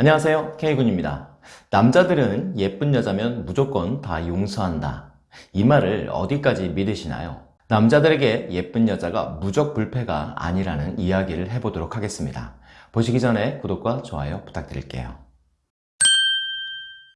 안녕하세요. K군입니다. 남자들은 예쁜 여자면 무조건 다 용서한다. 이 말을 어디까지 믿으시나요? 남자들에게 예쁜 여자가 무적 불패가 아니라는 이야기를 해보도록 하겠습니다. 보시기 전에 구독과 좋아요 부탁드릴게요.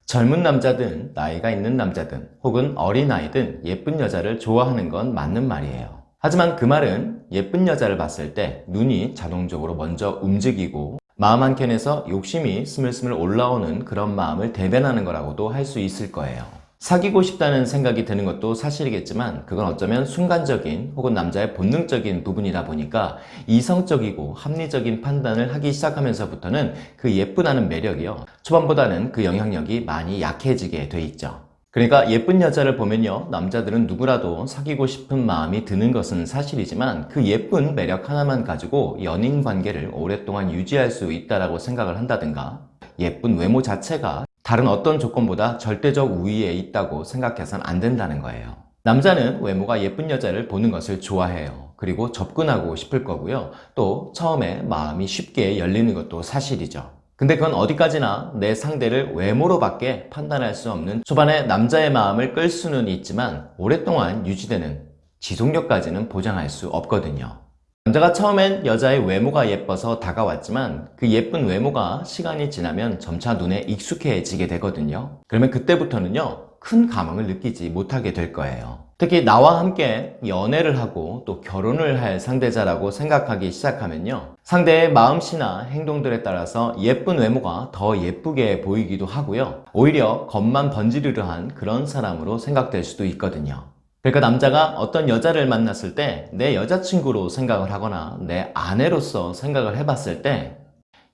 젊은 남자든 나이가 있는 남자든 혹은 어린아이든 예쁜 여자를 좋아하는 건 맞는 말이에요. 하지만 그 말은 예쁜 여자를 봤을 때 눈이 자동적으로 먼저 움직이고 마음 한켠에서 욕심이 스물스물 올라오는 그런 마음을 대변하는 거라고도 할 수 있을 거예요. 사귀고 싶다는 생각이 드는 것도 사실이겠지만 그건 어쩌면 순간적인 혹은 남자의 본능적인 부분이다 보니까 이성적이고 합리적인 판단을 하기 시작하면서부터는 그 예쁘다는 매력이요. 초반보다는 그 영향력이 많이 약해지게 돼 있죠 그러니까 예쁜 여자를 보면요 남자들은 누구라도 사귀고 싶은 마음이 드는 것은 사실이지만 그 예쁜 매력 하나만 가지고 연인 관계를 오랫동안 유지할 수 있다고 생각을 한다든가 예쁜 외모 자체가 다른 어떤 조건보다 절대적 우위에 있다고 생각해서는 안 된다는 거예요. 남자는 외모가 예쁜 여자를 보는 것을 좋아해요. 그리고 접근하고 싶을 거고요. 또 처음에 마음이 쉽게 열리는 것도 사실이죠 근데 그건 어디까지나 내 상대를 외모로밖에 판단할 수 없는 초반에 남자의 마음을 끌 수는 있지만 오랫동안 유지되는 지속력까지는 보장할 수 없거든요. 남자가 처음엔 여자의 외모가 예뻐서 다가왔지만 그 예쁜 외모가 시간이 지나면 점차 눈에 익숙해지게 되거든요. 그러면 그때부터는요 큰 감흥을 느끼지 못하게 될 거예요. 특히 나와 함께 연애를 하고 또 결혼을 할 상대자라고 생각하기 시작하면요. 상대의 마음씨나 행동들에 따라서 예쁜 외모가 더 예쁘게 보이기도 하고요. 오히려 겉만 번지르르한 그런 사람으로 생각될 수도 있거든요. 그러니까 남자가 어떤 여자를 만났을 때 내 여자친구로 생각을 하거나 내 아내로서 생각을 해봤을 때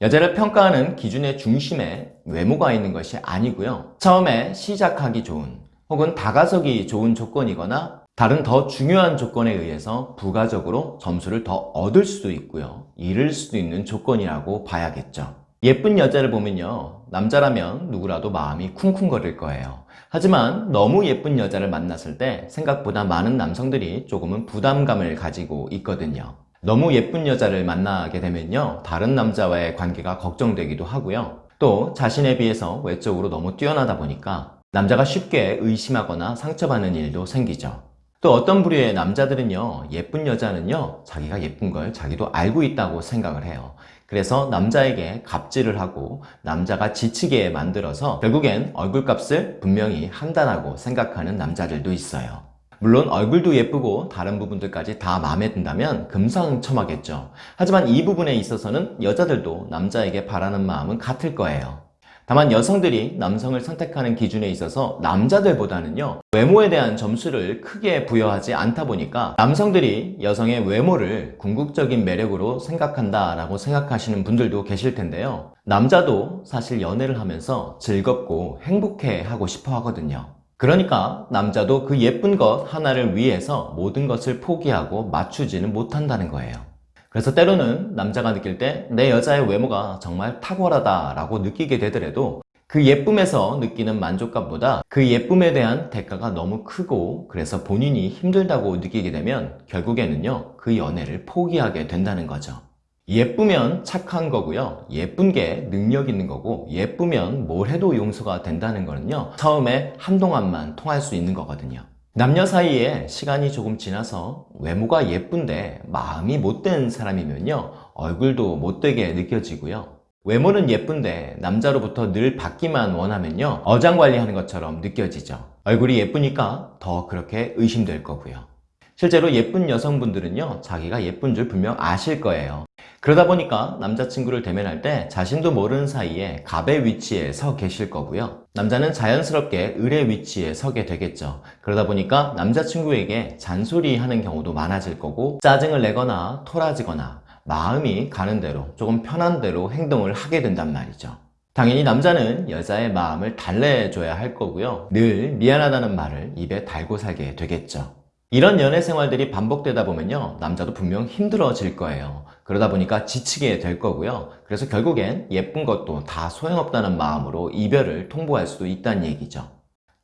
여자를 평가하는 기준의 중심에 외모가 있는 것이 아니고요. 처음에 시작하기 좋은 혹은 다가서기 좋은 조건이거나 다른 더 중요한 조건에 의해서 부가적으로 점수를 더 얻을 수도 있고요. 잃을 수도 있는 조건이라고 봐야겠죠. 예쁜 여자를 보면요. 남자라면 누구라도 마음이 쿵쿵거릴 거예요. 하지만 너무 예쁜 여자를 만났을 때 생각보다 많은 남성들이 조금은 부담감을 가지고 있거든요 너무 예쁜 여자를 만나게 되면요 다른 남자와의 관계가 걱정되기도 하고요. 또 자신에 비해서 외적으로 너무 뛰어나다 보니까 남자가 쉽게 의심하거나 상처받는 일도 생기죠. 또 어떤 부류의 남자들은요 예쁜 여자는요 자기가 예쁜 걸 자기도 알고 있다고 생각을 해요. 그래서 남자에게 갑질을 하고 남자가 지치게 만들어서 결국엔 얼굴값을 분명히 한다고 생각하는 남자들도 있어요 물론 얼굴도 예쁘고 다른 부분들까지 다 마음에 든다면 금상첨화겠죠. 하지만 이 부분에 있어서는 여자들도 남자에게 바라는 마음은 같을 거예요. 다만 여성들이 남성을 선택하는 기준에 있어서 남자들보다는요 외모에 대한 점수를 크게 부여하지 않다 보니까 남성들이 여성의 외모를 궁극적인 매력으로 생각한다 라고 생각하시는 분들도 계실 텐데요. 남자도 사실 연애를 하면서 즐겁고 행복해 하고 싶어 하거든요 그러니까 남자도 그 예쁜 것 하나를 위해서 모든 것을 포기하고 맞추지는 못한다는 거예요. 그래서 때로는 남자가 느낄 때 내 여자의 외모가 정말 탁월하다 라고 느끼게 되더라도 그 예쁨에서 느끼는 만족감보다 그 예쁨에 대한 대가가 너무 크고 그래서 본인이 힘들다고 느끼게 되면 결국에는요 그 연애를 포기하게 된다는 거죠 예쁘면 착한 거고요. 예쁜 게 능력 있는 거고 예쁘면 뭘 해도 용서가 된다는 거는요 처음에 한동안만 통할 수 있는 거거든요. 남녀 사이에 시간이 조금 지나서 외모가 예쁜데 마음이 못된 사람이면요 얼굴도 못되게 느껴지고요. 외모는 예쁜데 남자로부터 늘 받기만 원하면요 어장관리하는 것처럼 느껴지죠. 얼굴이 예쁘니까 더 그렇게 의심될 거고요 실제로 예쁜 여성분들은요 자기가 예쁜 줄 분명 아실 거예요. 그러다 보니까 남자친구를 대면할 때 자신도 모르는 사이에 갑의 위치에 서 계실 거고요. 남자는 자연스럽게 을의 위치에 서게 되겠죠. 그러다 보니까 남자친구에게 잔소리하는 경우도 많아질 거고 짜증을 내거나 토라지거나 마음이 가는 대로 조금 편한 대로 행동을 하게 된단 말이죠. 당연히 남자는 여자의 마음을 달래줘야 할 거고요. 늘 미안하다는 말을 입에 달고 살게 되겠죠 이런 연애 생활들이 반복되다 보면요 남자도 분명 힘들어질 거예요 그러다 보니까 지치게 될 거고요 그래서 결국엔 예쁜 것도 다 소용없다는 마음으로 이별을 통보할 수도 있다는 얘기죠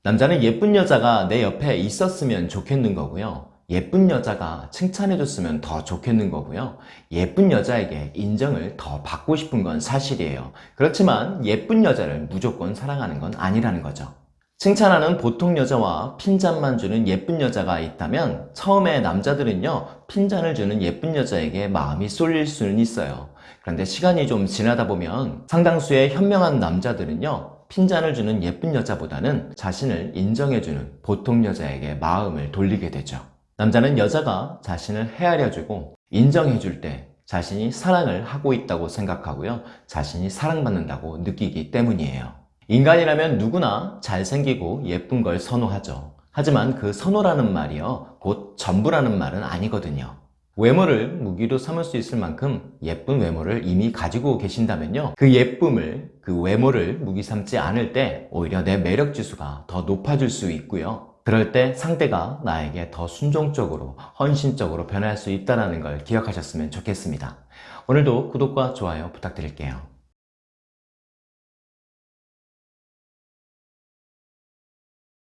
남자는 예쁜 여자가 내 옆에 있었으면 좋겠는 거고요 예쁜 여자가 칭찬해줬으면 더 좋겠는 거고요. 예쁜 여자에게 인정을 더 받고 싶은 건 사실이에요. 그렇지만 예쁜 여자를 무조건 사랑하는 건 아니라는 거죠. 칭찬하는 보통 여자와 핀잔만 주는 예쁜 여자가 있다면 처음에 남자들은요 핀잔을 주는 예쁜 여자에게 마음이 쏠릴 수는 있어요. 그런데 시간이 좀 지나다 보면 상당수의 현명한 남자들은요 핀잔을 주는 예쁜 여자보다는 자신을 인정해주는 보통 여자에게 마음을 돌리게 되죠. 남자는 여자가 자신을 헤아려주고 인정해줄 때 자신이 사랑을 하고 있다고 생각하고요 자신이 사랑받는다고 느끼기 때문이에요 인간이라면 누구나 잘생기고 예쁜 걸 선호하죠. 하지만 그 선호라는 말이요, 곧 전부라는 말은 아니거든요. 외모를 무기로 삼을 수 있을 만큼 예쁜 외모를 이미 가지고 계신다면요. 그 예쁨을, 그 외모를 무기 삼지 않을 때 오히려 내 매력 지수가 더 높아질 수 있고요. 그럴 때 상대가 나에게 더 순종적으로, 헌신적으로 변할 수 있다는 걸 기억하셨으면 좋겠습니다. 오늘도 구독과 좋아요 부탁드릴게요.